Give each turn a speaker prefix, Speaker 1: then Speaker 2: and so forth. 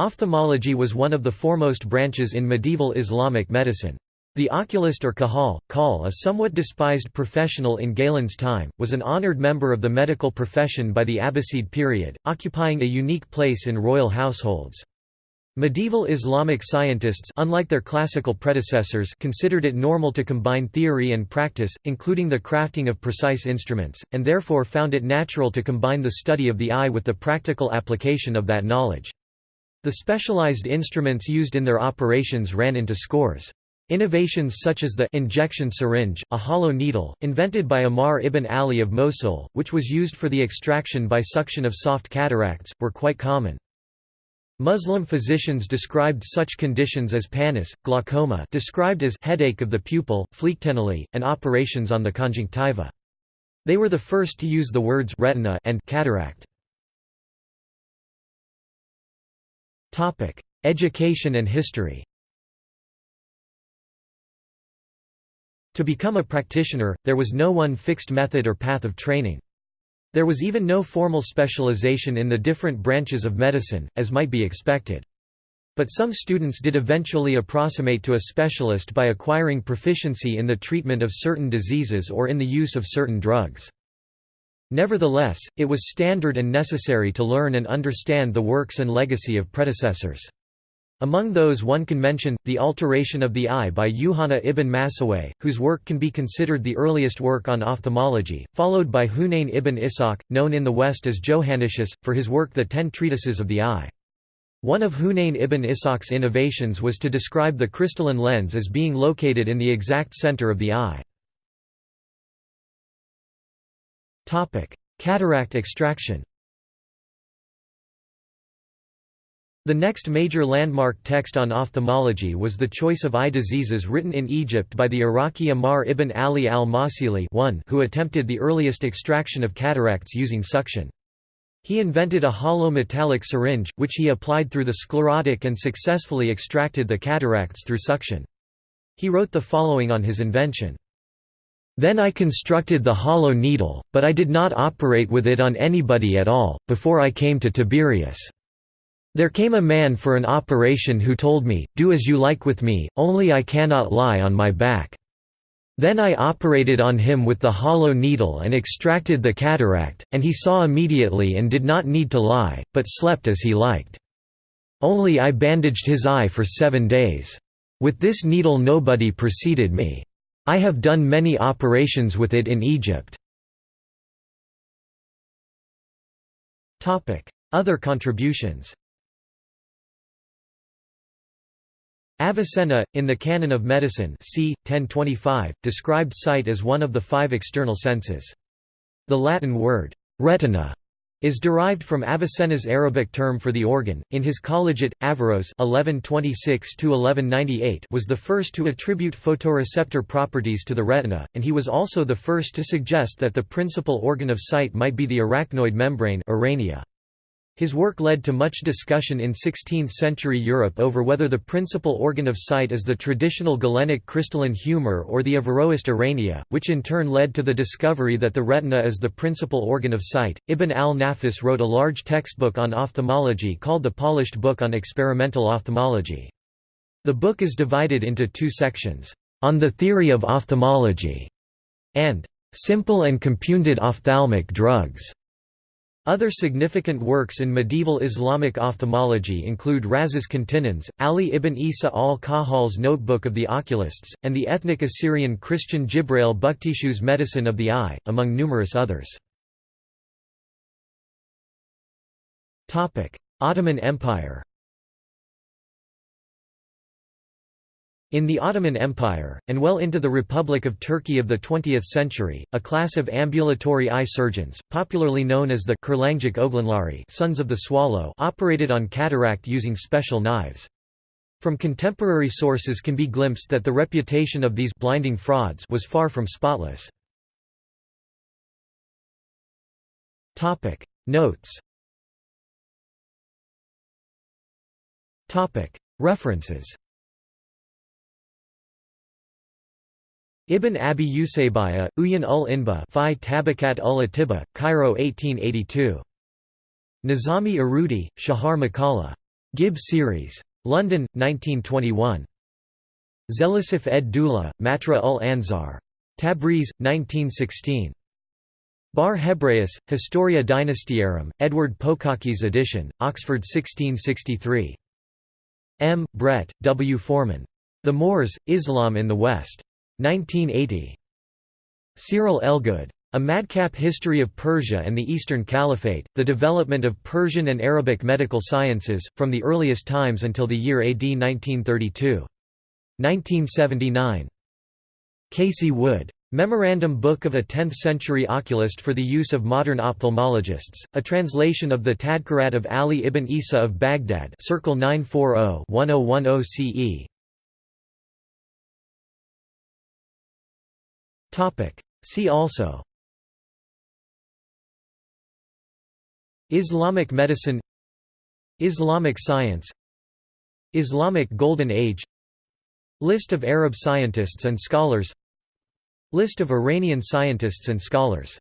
Speaker 1: Ophthalmology was one of the foremost branches in medieval Islamic medicine. The oculist or kahal, kal a somewhat despised professional in Galen's time, was an honored member of the medical profession by the Abbasid period, occupying a unique place in royal households. Medieval Islamic scientists unlike their classical predecessors considered it normal to combine theory and practice, including the crafting of precise instruments, and therefore found it natural to combine the study of the eye with the practical application of that knowledge. The specialized instruments used in their operations ran into scores. Innovations such as the injection syringe, a hollow needle, invented by Amar ibn Ali of Mosul, which was used for the extraction by suction of soft cataracts, were quite common. Muslim physicians described such conditions as pannus, glaucoma described as headache of the pupil, phlyctenulae, and operations on the conjunctiva. They were the first to use the words retina and cataract. Education and history To become a practitioner, there was no one fixed method or path of training. There was even no formal specialization in the different branches of medicine, as might be expected. But some students did eventually approximate to a specialist by acquiring proficiency in the treatment of certain diseases or in the use of certain drugs. Nevertheless, it was standard and necessary to learn and understand the works and legacy of predecessors. Among those one can mention, the Alteration of the Eye by Yuhanna ibn Massawayh, whose work can be considered the earliest work on ophthalmology, followed by Hunayn ibn Ishaq, known in the West as Johannicius, for his work The Ten Treatises of the Eye. One of Hunayn ibn Ishaq's innovations was to describe the crystalline lens as being located in the exact center of the eye. Cataract extraction The next major landmark text on ophthalmology was The Choice of Eye Diseases written in Egypt by the Iraqi Amar ibn Ali al-Mawsili who attempted the earliest extraction of cataracts using suction. He invented a hollow metallic syringe, which he applied through the sclerotic and successfully extracted the cataracts through suction. He wrote the following on his invention. Then I constructed the hollow needle, but I did not operate with it on anybody at all, before I came to Tiberias. There came a man for an operation who told me, do as you like with me, only I cannot lie on my back. Then I operated on him with the hollow needle and extracted the cataract, and he saw immediately and did not need to lie, but slept as he liked. Only I bandaged his eye for seven days. With this needle nobody preceded me. I have done many operations with it in Egypt. Other contributions Avicenna, in the Canon of Medicine c. 1025, described sight as one of the five external senses. The Latin word, retina, is derived from Avicenna's Arabic term for the organ. In his Colliget, Averroes (1126–1198) was the first to attribute photoreceptor properties to the retina, and he was also the first to suggest that the principal organ of sight might be the arachnoid membrane (arania). His work led to much discussion in 16th-century Europe over whether the principal organ of sight is the traditional Galenic crystalline humor or the Averroist arania, which in turn led to the discovery that the retina is the principal organ of sight. Ibn al-Nafis wrote a large textbook on ophthalmology called the Polished Book on Experimental Ophthalmology. The book is divided into two sections, On the Theory of Ophthalmology, and Simple and Compounded Ophthalmic Drugs. Other significant works in medieval Islamic ophthalmology include Razes Continens, Ali ibn Isa al-Kahal's Notebook of the Oculists, and the ethnic Assyrian Christian Jibrail Bukhtishu's Medicine of the Eye, among numerous others. Ottoman Empire In the Ottoman Empire, and well into the Republic of Turkey of the 20th century, a class of ambulatory eye surgeons, popularly known as the Kurlanjik Oglanlari sons of the swallow operated on cataract using special knives. From contemporary sources can be glimpsed that the reputation of these blinding frauds was far from spotless. Notes References Ibn Abi Usaybaya, Uyan ul Inba Fi Tabakat ul Atiba, Cairo 1882. Nizami Arudi, Shahar Makala. Gibb series. London, 1921. Zelisif ed Dula, Matra ul Anzar. Tabriz, 1916. Bar Hebraeus, Historia Dynastiarum, Edward Pococke's edition, Oxford 1663. M. Brett, W. Forman. The Moors, Islam in the West. 1980. Cyril Elgood. A Medical History of Persia and the Eastern Caliphate, The Development of Persian and Arabic Medical Sciences, from the Earliest Times until the Year AD 1932. 1979. Casey Wood. Memorandum Book of a 10th-century oculist for the use of modern ophthalmologists, a translation of the Tadkarat of Ali ibn Isa of Baghdad Circle 940-1010 CE. See also. Islamic medicine. Islamic science. Islamic Golden Age. List of Arab scientists and scholars. List of Iranian scientists and scholars